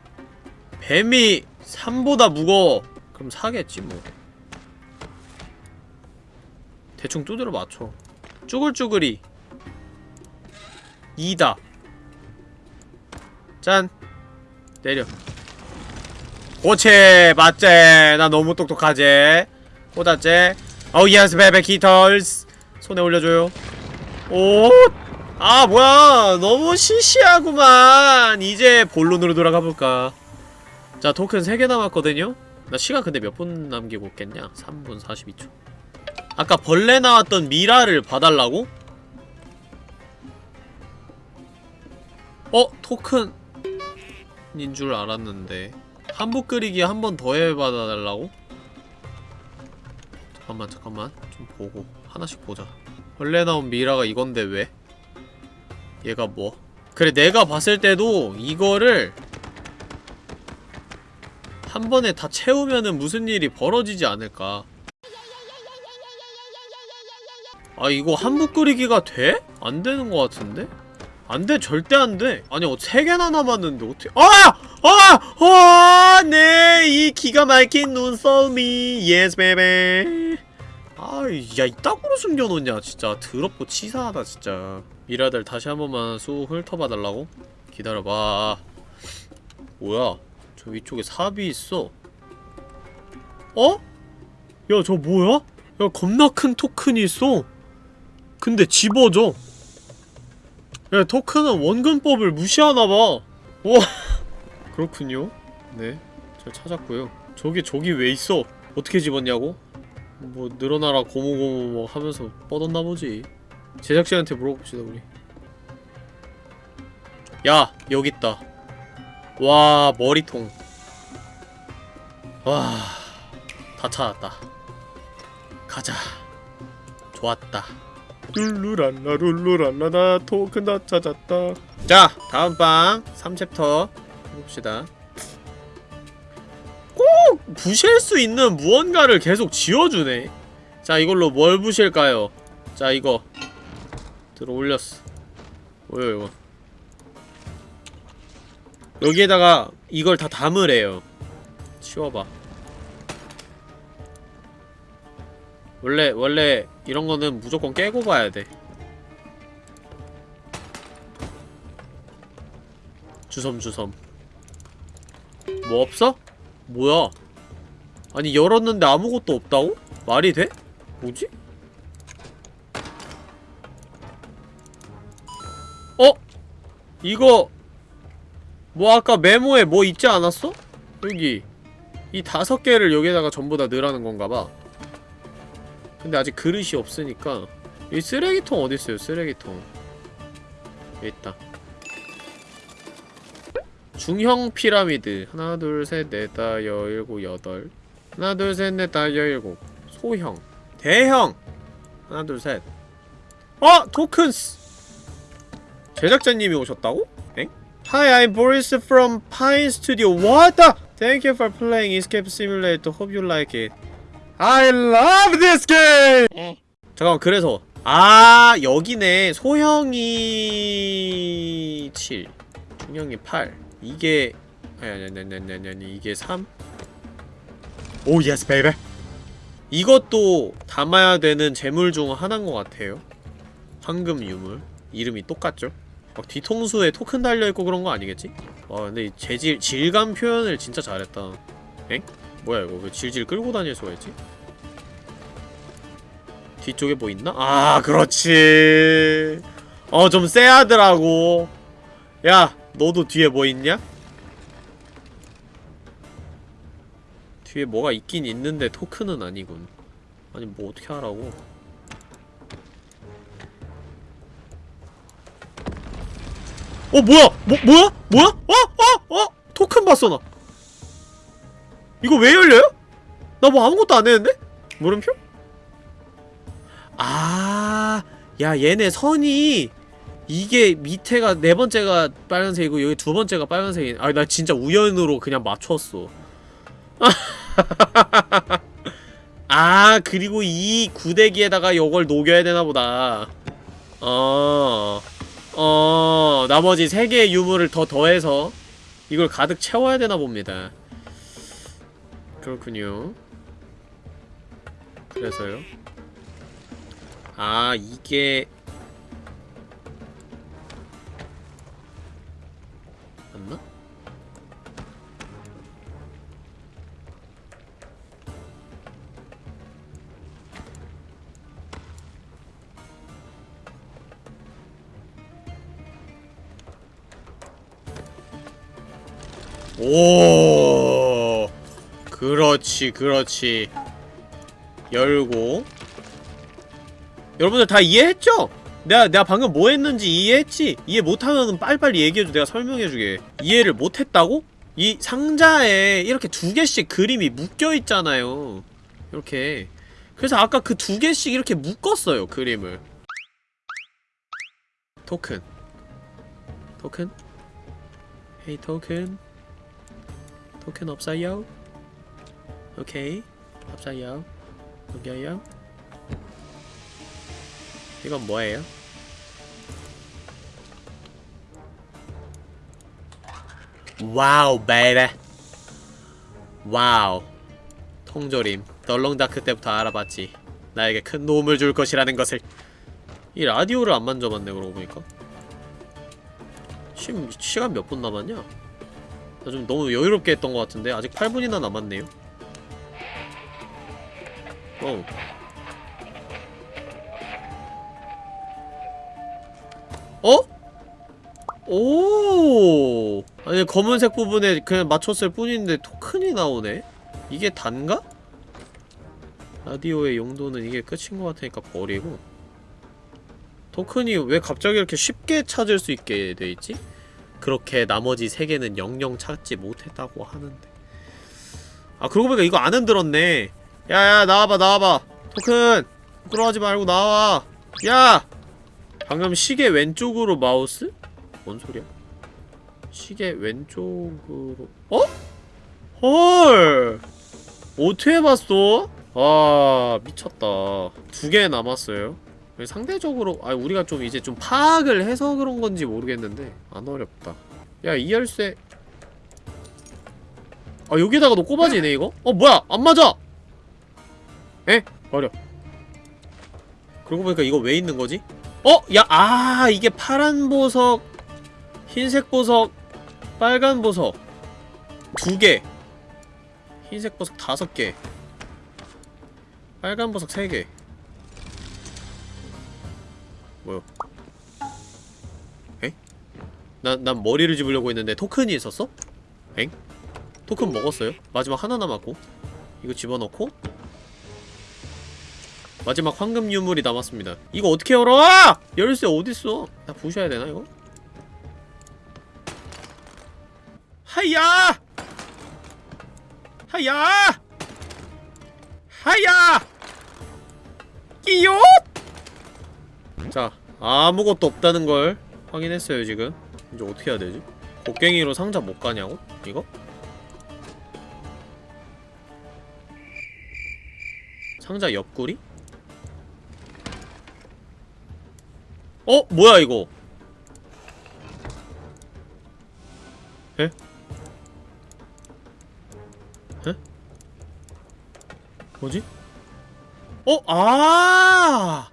뱀이 3보다 무거워. 그럼 사겠지, 뭐. 대충 두드려 맞춰. 쭈글쭈글이. 2다 짠 내려 고체 맞제 나 너무 똑똑하제 꽂았제 어우 예스 베베 기털스 손에 올려줘요 오 아 뭐야. 너무 시시하구만. 이제 본론으로 돌아가볼까? 자 토큰 3개 남았거든요. 나 시간 근데 몇 분 남기고 있겠냐? 3분 42초. 아까 벌레 나왔던 미라를 봐달라고? 어? 토큰인 줄 알았는데. 한부 끓이기 한 번 더 해봐달라고? 잠깐만 잠깐만. 좀 보고. 하나씩 보자. 벌레 나온 미라가 이건데 왜? 얘가 뭐? 그래 내가 봤을 때도 이거를 한 번에 다 채우면은 무슨 일이 벌어지지 않을까 아 이거 한 붓 그리기가 돼? 안 되는 것 같은데? 안 돼, 절대 안 돼. 아니, 어, 세 개나 남았는데, 어떻게. 아! 아! 아! 네! 이 기가 막힌 눈썰미. yes, baby. 아, 야, 이따구로 숨겨놓냐, 진짜. 더럽고 치사하다, 진짜. 미라들 다시 한 번만 쑥 훑어봐달라고? 기다려봐. 뭐야? 저 위쪽에 삽이 있어. 어? 야, 저 뭐야? 야, 겁나 큰 토큰이 있어. 근데 집어져. 야, 토큰은 원근법을 무시하나봐. 와, 그렇군요. 네, 잘 찾았고요. 저기, 저기 왜 있어? 어떻게 집었냐고? 뭐, 늘어나라, 고모고모 뭐 하면서 뻗었나보지. 제작진한테 물어봅시다, 우리. 야, 여기 있다. 와, 머리통. 와, 다 찾았다. 가자. 좋았다. 룰루랄라 룰루랄라 나 토큰 다 찾았다 자 다음 방 3챕터 해봅시다 꼭 부실 수 있는 무언가를 계속 지어주네 자 이걸로 뭘 부실까요 자 이거 들어 올렸어 뭐야 이거 여기에다가 이걸 다 담으래요 치워봐 원래 원래 이런 거는 무조건 깨고 봐야 돼. 주섬 주섬. 뭐 없어? 뭐야? 아니 열었는데 아무것도 없다고? 말이 돼? 뭐지? 어? 이거 뭐 아까 메모에 뭐 있지 않았어? 여기 이 다섯 개를 여기다가 전부 다 넣으라는 건가봐. 근데 아직 그릇이 없으니까 이 쓰레기통 어딨어요? 쓰레기통. 여기 있다. 중형 피라미드. 하나 둘 셋 넷 다 여 일곱 여덟. 하나 둘 셋 넷 다 여 일곱. 소형. 대형. 하나 둘 셋. 어! 토큰스 제작자님이 오셨다고? 엥? Hi, I'm Boris from Pine Studio. What the? Thank you for playing Escape Simulator. Hope you like it. I love this game! 잠깐만 그래서 아 여기네 소형이 7 중형이 8 이게 아니 아니 아니 아니 아니 아니 이게 3 오 yes baby 이것도 담아야 되는 제물 중 하나인 것 같아요 황금 유물 이름이 똑같죠? 막 뒤통수에 토큰 달려있고 그런 거 아니겠지? 와 근데 이 재질 질감 표현을 진짜 잘했다 엥? 뭐야 이거 왜 질질 끌고 다닐 수가 있지? 뒤쪽에 뭐 있나? 아 그렇지 어 좀 쎄하더라고 야 너도 뒤에 뭐 있냐? 뒤에 뭐가 있긴 있는데 토큰은 아니군 아니 뭐 어떻게 하라고 어 뭐야 뭐 뭐야 뭐야 어? 어? 어? 토큰 봤어 나 이거 왜 열려요? 나 뭐 아무것도 안 했는데? 물음표? 아, 야 얘네 선이 이게 밑에가 네 번째가 빨간색이고 여기 두 번째가 빨간색이. 아, 나 진짜 우연으로 그냥 맞췄어. 아, 그리고 이 구데기에다가 요걸 녹여야 되나 보다. 어. 어, 나머지 세 개의 유물을 더 더해서 이걸 가득 채워야 되나 봅니다. 그렇군요. 그래서요. 아 이게 오. 그렇지 그렇지. 열고. 여러분들 다 이해했죠? 내가 내가 방금 뭐 했는지 이해했지? 이해 못하면 빨리빨리 얘기해줘 내가 설명해주게. 이해를 못했다고? 이 상자에 이렇게 두 개씩 그림이 묶여있잖아요. 이렇게. 그래서 아까 그 두 개씩 이렇게 묶었어요 그림을. 토큰. 토큰? hey 토큰 토큰 없어요? 오케이. 없어요. 여기요. 이건 뭐예요? wow baby wow. 통조림. 덜렁다크 때부터 알아봤지. 나에게 큰 도움을 줄 것이라는 것을. 이 라디오를 안 만져봤네 그러고 보니까. 지금 시간 몇 분 남았냐? 나좀 너무 여유롭게 했던 것 같은데 아직 8분이나 남았네요 어 어? 오 아니 검은색 부분에 그냥 맞췄을 뿐인데 토큰이 나오네? 이게 단가? 라디오의 용도는 이게 끝인 것 같으니까 버리고 토큰이 왜 갑자기 이렇게 쉽게 찾을 수 있게 돼있지? 그렇게 나머지 세 개는 영영 찾지 못했다고 하는데. 아 그러고 보니까 이거 안 흔들었네. 야야 나와봐 나와봐. 토큰! 부끄러워하지 말고 나와. 야! 방금 시계 왼쪽으로 마우스? 뭔 소리야? 시계 왼쪽으로. 어? 헐! 어떻게 해봤어? 아 미쳤다. 두 개 남았어요 상대적으로 아 우리가 좀 이제 좀 파악을 해서 그런 건지 모르겠는데 안 어렵다 야 이 열쇠 아 여기다가 너 꼽아지네 이거? 어 뭐야 안 맞아 에? 버려 그러고 보니까 이거 왜 있는 거지? 어? 야, 아, 이게 파란 보석, 흰색 보석, 빨간 보석 두 개. 흰색 보석 다섯 개. 빨간 보석 세 개. 뭐야? 에? 난, 난 머리를 집으려고 했는데 토큰이 있었어? 엥? 토큰 먹었어요? 마지막 하나 남았고 이거 집어넣고 마지막 황금 유물이 남았습니다. 이거 어떻게 열어? 열쇠 어딨어? 나 부셔야 되나 이거? 하야! 하야! 하야! 끼요! 자, 아무것도 없다는 걸 확인했어요 지금. 이제 어떻게 해야 되지? 곡괭이로 상자 못 가냐고? 이거? 상자 옆구리? 어? 뭐야 이거 에? 에? 뭐지? 어? 아!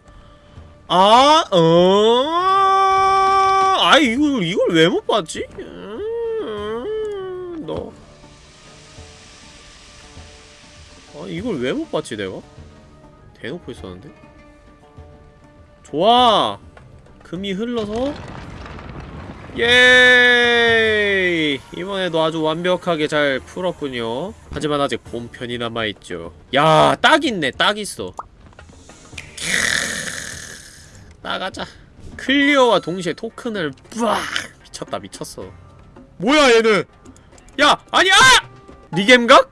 아, 어, 아, 이걸, 이걸 왜 못 봤지? 음, 너. 아, 이걸 왜 못 봤지, 내가? 대놓고 있었는데? 좋아! 금이 흘러서 예 이번에도 아주 완벽하게 잘 풀었군요 하지만 아직 본편이 남아있죠 야 딱 있네 딱 있어 나가자 클리어와 동시에 토큰을 뿌악 미쳤다 미쳤어 뭐야 얘는 야 아니야 리겜각?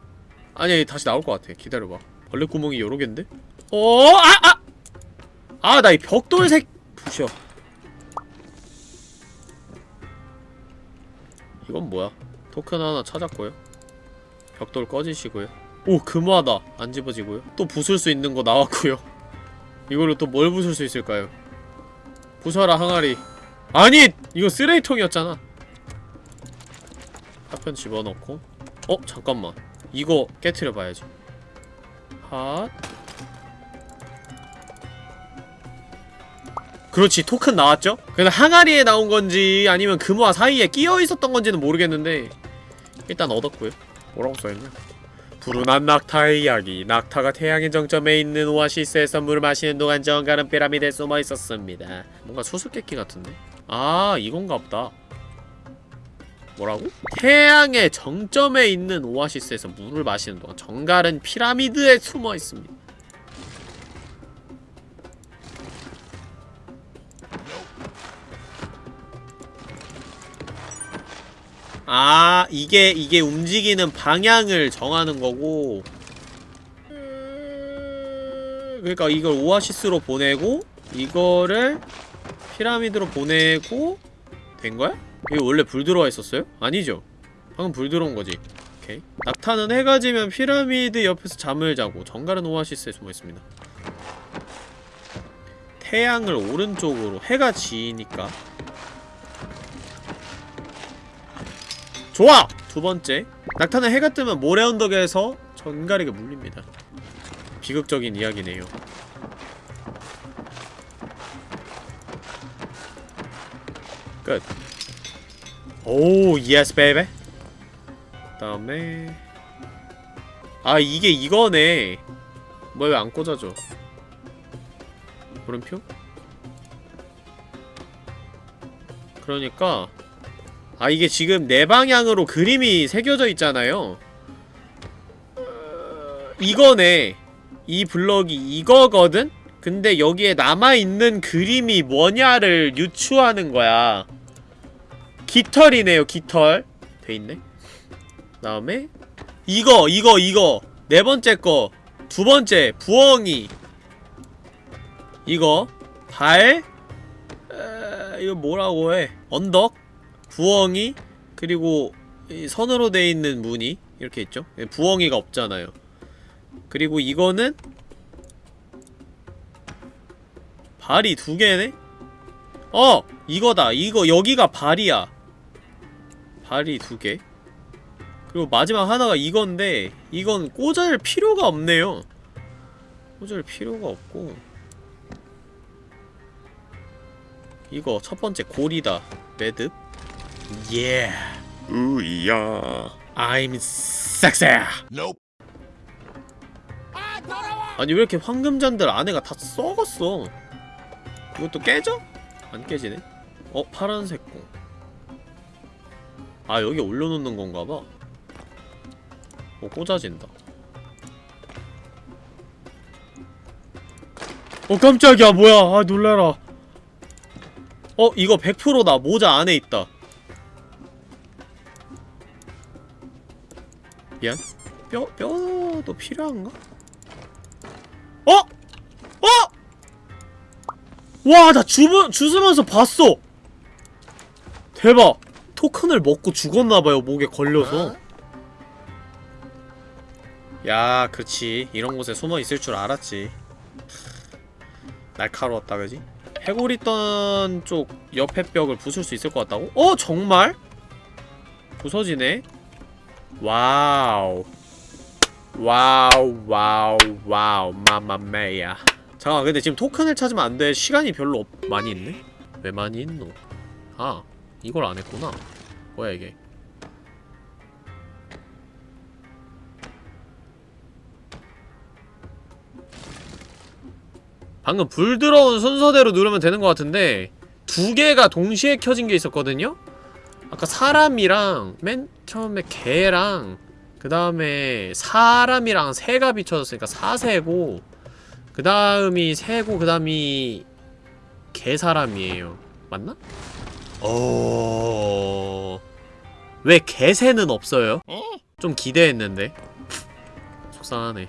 아니 다시 나올 것 같아 기다려봐 벌레 구멍이 여러 갠데? 어? 아! 아! 아 나 이 벽돌색 부셔 이건 뭐야? 토큰 하나 찾았고요. 벽돌 꺼지시고요. 오 금화다. 안 집어지고요. 또 부술 수 있는 거 나왔고요. 이걸로 또 뭘 부술 수 있을까요? 부숴라 항아리. 아니! 이거 쓰레기통이었잖아. 파편 집어넣고 어? 잠깐만. 이거 깨트려 봐야지. 핫. 그렇지 토큰 나왔죠? 근데 항아리에 나온 건지 아니면 금화 사이에 끼어 있었던 건지는 모르겠는데 일단 얻었고요 뭐라고 써있냐 불운한 낙타의 이야기 낙타가 태양의 정점에 있는 오아시스에서 물을 마시는 동안 정갈은 피라미드에 숨어 있었습니다 뭔가 수수께끼 같은데? 아 이건가 보다 뭐라고? 태양의 정점에 있는 오아시스에서 물을 마시는 동안 정갈은 피라미드에 숨어 있습니다 아 이게 이게 움직이는 방향을 정하는 거고. 음, 그러니까 이걸 오아시스로 보내고 이거를 피라미드로 보내고 된 거야? 이거 원래 불 들어와 있었어요? 아니죠. 방금 불 들어온 거지. 오케이. 낙타는 해가 지면 피라미드 옆에서 잠을 자고 정갈은 오아시스에 숨어 있습니다. 태양을 오른쪽으로 해가 지니까 좋아! 두 번째. 낙타는 해가 뜨면 모래 언덕에서 전갈에게 물립니다. 비극적인 이야기네요. 끝. oh, yes baby 다음에. 아 이게 이거네. 뭐야 왜 안 꽂아져 물음표? 그러니까 아 이게 지금 내 방향으로 그림이 새겨져 있잖아요. 어, 이거네. 이 블럭이 이거거든? 근데 여기에 남아있는 그림이 뭐냐를 유추하는 거야. 깃털이네요 깃털. 돼있네. 다음에 이거 이거 이거. 네 번째 거. 두 번째 부엉이. 이거. 발. 에, 이거 뭐라고 해? 언덕 부엉이 그리고 이 선으로 돼 있는 무늬 이렇게 있죠 부엉이가 없잖아요 그리고 이거는 발이 두 개네? 어! 이거다 이거 여기가 발이야 발이 두 개. 그리고 마지막 하나가 이건데 이건 꽂을 필요가 없네요. 꽂을 필요가 없고 이거 첫 번째 골이다. 매듭. 예. 으이야. I'm sexy. 아니 왜 이렇게 황금잔들 안에가 다 썩었어? 이것도 깨져? 안 깨지네. 어 파란색 공. 아 여기 올려놓는 건가봐 어 꽂아진다 어 깜짝이야 뭐야 아 놀래라 어 이거 100%다 모자 안에 있다 미안 뼈, 뼈도 필요한가? 어? 어? 와 나 주부, 주스면서 봤어 대박 토큰을 먹고 죽었나봐요 목에 걸려서 야 그치 이런 곳에 숨어있을 줄 알았지 날카로웠다 그지? 해골 있던 쪽 옆에 벽을 부술 수 있을 것 같다고? 어 정말? 부서지네 wow wow wow wow mamma mia 잠깐 근데 지금 토큰을 찾으면 안 돼 시간이 별로 없... 많이 있네? 왜 많이 있노? 아 이걸 안 했구나. 뭐야 이게? 방금 불 들어온 순서대로 누르면 되는 것 같은데 두 개가 동시에 켜진 게 있었거든요? 아까 사람이랑 맨 처음에 개랑 그 다음에 사람이랑 새가 비춰졌으니까 사새고 그 다음이 새고 그 다음이 개사람이에요. 맞나? 어... 왜 개새는 없어요? 좀 기대했는데. 속상하네.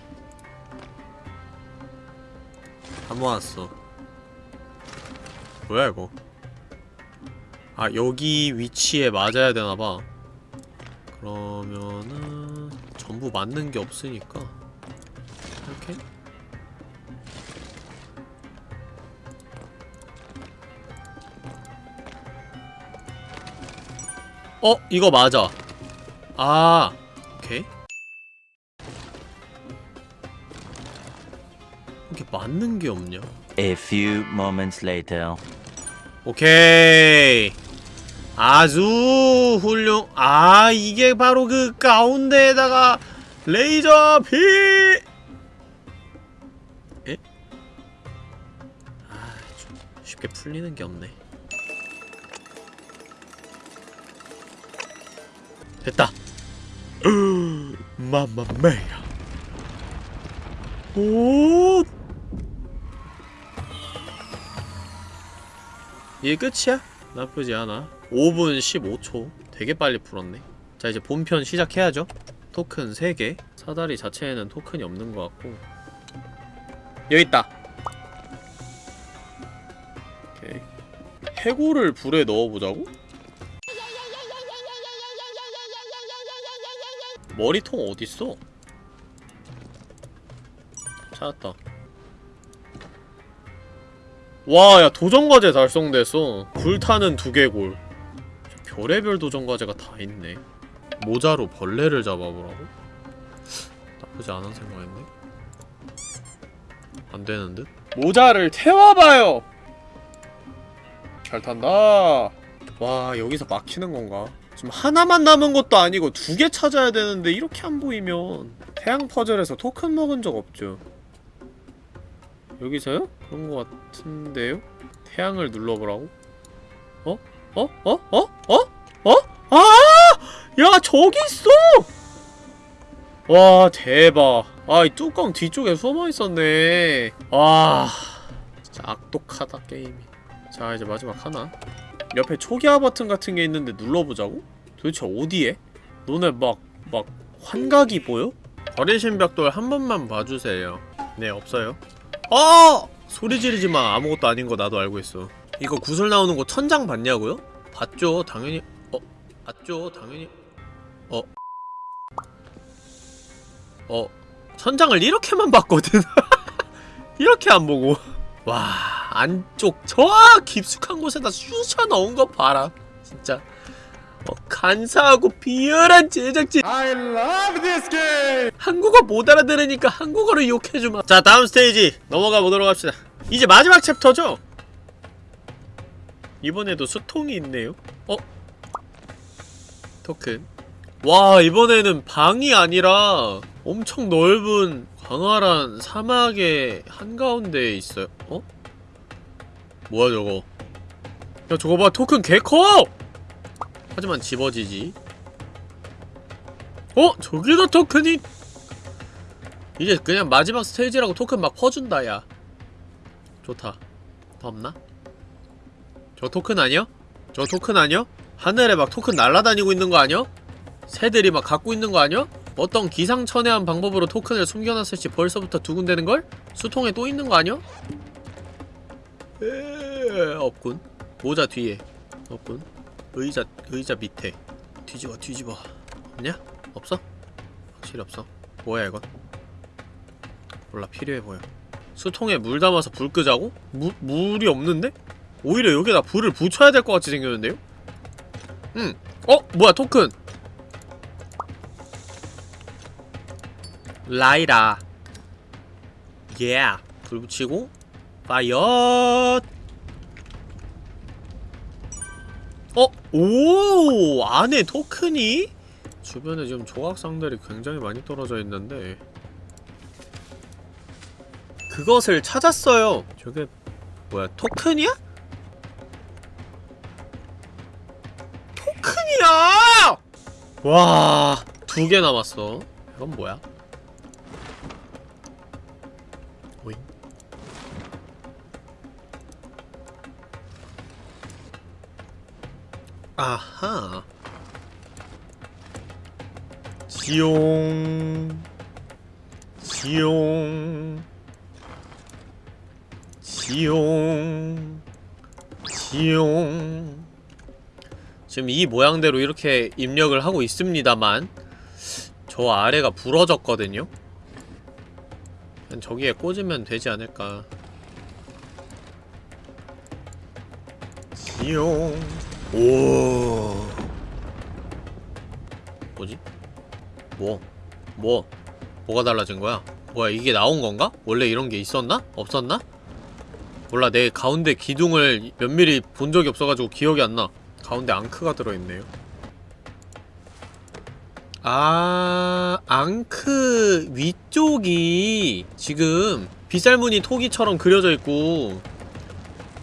다 모았어. 뭐야 이거? 아 여기 위치에 맞아야 되나봐 그러면은 전부 맞는 게 없으니까 이렇게? 어? 이거 맞아. 아 오케이. 이렇게 맞는 게 없냐? A few moments later. 오케이 아주 훌륭 아 이게 바로 그 가운데에다가 레이저 비 에? 아 좀 쉽게 풀리는 게 없네. 됐다. 마마메야. 오! 이게 끝이야? 나쁘지 않아. 5분 15초. 되게 빨리 풀었네. 자 이제 본편 시작해야죠. 토큰 3개. 사다리 자체에는 토큰이 없는 것 같고. 여기 있다. 오케이. 해골을 불에 넣어보자고? 머리통 어딨어? 찾았다 와, 야, 도전과제 달성됐어. 불타는 두개골. 저 별의별 도전과제가 다 있네. 모자로 벌레를 잡아보라고? 나쁘지 않은 생각인데? 안 되는 듯? 모자를 태워봐요! 잘 탄다. 와, 여기서 막히는 건가? 지금 하나만 남은 것도 아니고 두 개 찾아야 되는데 이렇게 안 보이면 태양 퍼즐에서 토큰 먹은 적 없죠. 여기서요? 그런 거 같은데요? 태양을 눌러보라고? 어? 어? 어? 어? 어? 어? 아! 야 저기 있어! 와 대박 아 이 뚜껑 뒤쪽에 숨어있었네 와 진짜 악독하다 게임이 자 이제 마지막 하나 옆에 초기화 버튼 같은 게 있는데 눌러보자고? 도대체 어디에? 너네 막 막 환각이 보여? 버리신 벽돌 한 번만 봐주세요 네 없어요 어! 소리 지르지 마. 아무것도 아닌 거 나도 알고 있어. 이거 구슬 나오는 거 천장 봤냐고요? 봤죠. 당연히. 어? 봤죠. 당연히. 어? 어? 천장을 이렇게만 봤거든. 이렇게 안 보고. 와, 안쪽 저 깊숙한 곳에다 쑤셔 넣은 거 봐라. 진짜. 어, 간사하고 비열한 제작진. I love this game. 한국어 못 알아들으니까 한국어로 욕해주마 자 다음 스테이지 넘어가 보도록 합시다 이제 마지막 챕터죠? 이번에도 수통이 있네요 어? 토큰 와 이번에는 방이 아니라 엄청 넓은 광활한 사막의 한가운데에 있어요 어? 뭐야 저거 야 저거 봐 토큰 개커! 하지만 집어지지 어? 저기다 토큰이 이제 그냥 마지막 스테이지라고 토큰 막 퍼준다 야 좋다 더 없나? 저 토큰 아니야? 저 토큰 아니야? 하늘에 막 토큰 날아다니고 있는 거 아니야? 새들이 막 갖고 있는 거 아니야? 어떤 기상천외한 방법으로 토큰을 숨겨놨을지 벌써부터 두근대는걸? 수통에 또 있는 거 아니야? 에 없군 모자 뒤에 없군 의자 의자 밑에 뒤집어 뒤집어 없냐? 없어? 확실히 없어 뭐야 이건 몰라 필요해 보여 수통에 물 담아서 불 끄자고? 무, 물이 없는데? 오히려 여기다 불을 붙여야 될 것 같이 생겼는데요? 응 어? 뭐야 토큰 라이라 예 yeah. 불 붙이고 파이어 어? 오 안에 토큰이? 주변에 지금 조각상들이 굉장히 많이 떨어져 있는데 그것을 찾았어요 저게 뭐야 토큰이야? 토큰이야! 와, 두 개 남았어. 이건 뭐야? 아하. 지용. 지용. 지용. 지용. 지금 이 모양대로 이렇게 입력을 하고 있습니다만 저 아래가 부러졌거든요? 저기에 꽂으면 되지 않을까 지용 오 뭐지? 뭐? 뭐? 뭐가 달라진 거야? 뭐야 이게 나온 건가? 원래 이런 게 있었나? 없었나? 몰라 내 가운데 기둥을 면밀히 본 적이 없어가지고 기억이 안 나 가운데 앙크가 들어있네요 아 앙크 위쪽이 지금 빗살무늬 토기처럼 그려져 있고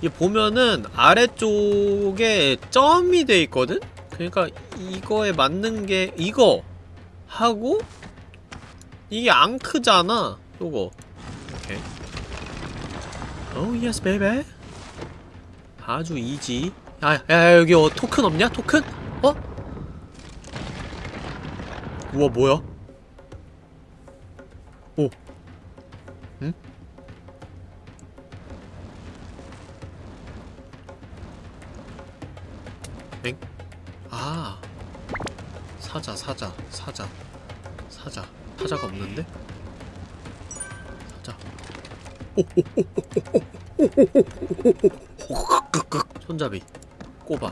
이 보면은 아래쪽에 점이 돼 있거든? 그러니까 이거에 맞는 게 이거 하고 이게 ankh잖아 요거 오케이 oh yes baby 아주 easy 야야 야, 여기 어, 토큰 없냐 토큰? 어? 우와 뭐야? 오 응? 사자 사자 사자 사자. 사자가 없는데? 사자. 손잡이 꼽아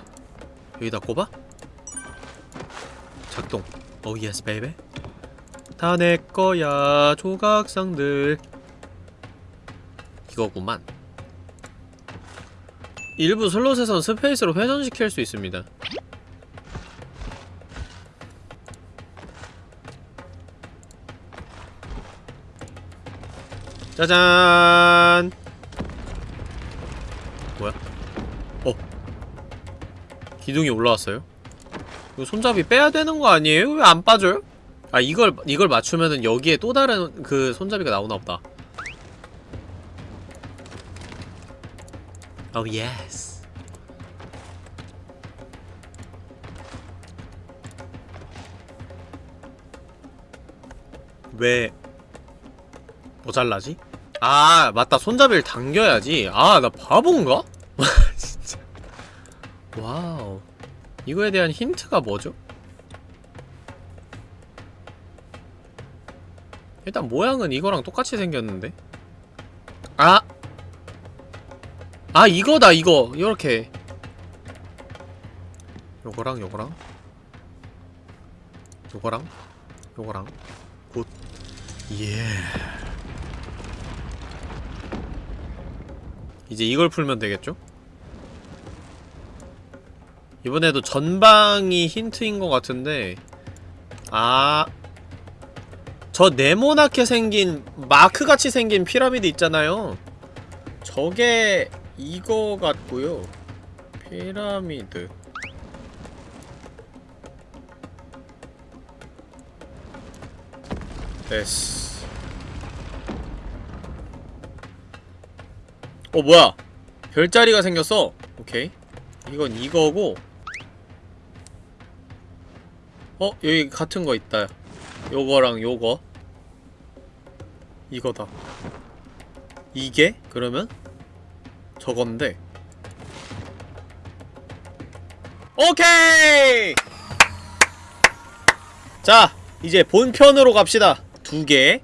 여기다 꼽아 작동 oh yes baby 다 내거야 조각상들. 이거구만. 일부 슬롯에선 스페이스로 회전시킬 수 있습니다 짜잔 뭐야? 어 기둥이 올라왔어요? 이거 손잡이 빼야 되는 거 아니에요? 왜 안 빠져요? 아 이걸 이걸 맞추면은 여기에 또 다른 그 손잡이가 나오나 보다. oh yes. 왜 모자라지? 아 맞다 손잡이를 당겨야지 아 나 바본가? 진짜 wow 이거에 대한 힌트가 뭐죠? 일단 모양은 이거랑 똑같이 생겼는데 아! 아 이거다 이거 이렇게 요거랑 요거랑 요거랑 요거랑 good yeah. 이제 이걸 풀면 되겠죠? 이번에도 전방이 힌트인 것 같은데 아... 저 네모나게 생긴 마크같이 생긴 피라미드 있잖아요. 저게 이거 같고요. 피라미드. 됐어 어 뭐야? 별자리가 생겼어. 오케이. 이건 이거고. 어? 여기 같은 거 있다. 요거랑 요거. 이거다. 이게? 그러면? 저건데. 오케이! 자 이제 본편으로 갑시다. 두 개.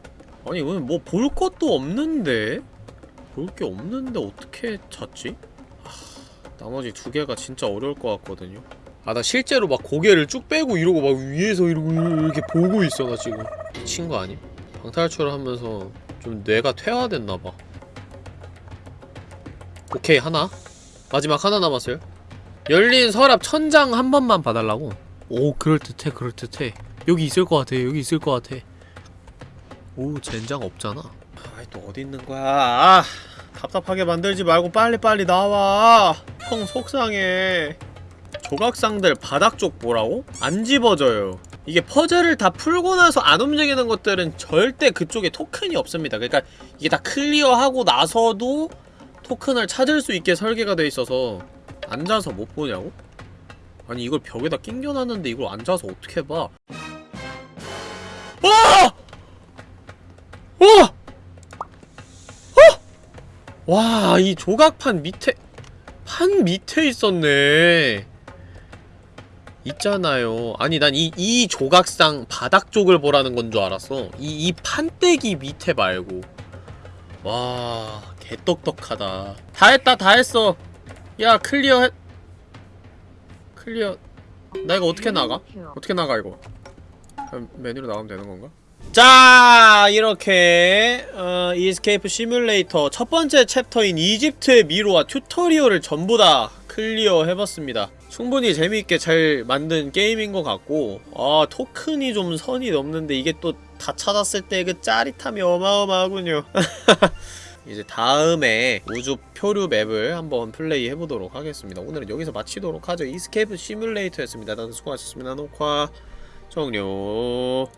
아니 오늘 뭐 볼 것도 없는데 볼 게 없는데 어떻게 찾지? 하, 나머지 두 개가 진짜 어려울 것 같거든요. 아 나 실제로 막 고개를 쭉 빼고 이러고 막 위에서 이러고 이렇게 보고 있어 나 지금. 미친 거 아님? 방탈출을 하면서 좀 뇌가 퇴화됐나봐. 오케이 하나. 마지막 하나 남았어요. 열린 서랍 천장 한 번만 봐달라고? 오 그럴듯해 그럴듯해. 여기 있을 것 같아 여기 있을 것 같아. 오 젠장 없잖아 아이 또 어디 있는 거야 아, 답답하게 만들지 말고 빨리빨리 나와 형 속상해 조각상들 바닥 쪽 뭐라고? 안 집어져요 이게 퍼즐을 다 풀고 나서 안 움직이는 것들은 절대 그쪽에 토큰이 없습니다 그러니까 이게 다 클리어하고 나서도 토큰을 찾을 수 있게 설계가 돼 있어서 앉아서 못 보냐고? 아니 이걸 벽에다 낑겨놨는데 이걸 앉아서 어떻게 봐? 와! 와! 어! 와, 이 조각판 밑에 판 밑에 있었네. 있잖아요. 아니 난 이 이 조각상 바닥 쪽을 보라는 건 줄 알았어. 이 이 판때기 밑에 말고. 와, 개떡떡하다. 다 했다, 다 했어. 야, clear 했... clear... 나 이거 어떻게 나가? 어떻게 나가, 이거? 메뉴로 나가면 되는 건가? 자 이렇게 어, Escape Simulator 첫 번째 chapter인 이집트의 미로와 tutorial을 전부 다 clear 해봤습니다. 충분히 재미있게 잘 만든 게임인 것 같고 아 토큰이 좀 선이 넘는데 이게 또 다 찾았을 때 그 짜릿함이 어마어마하군요. 이제 다음에 우주 표류 map을 한번 플레이 해보도록 하겠습니다. 오늘은 여기서 마치도록 하죠. Escape Simulator였습니다. 다들 수고하셨습니다. 녹화 종료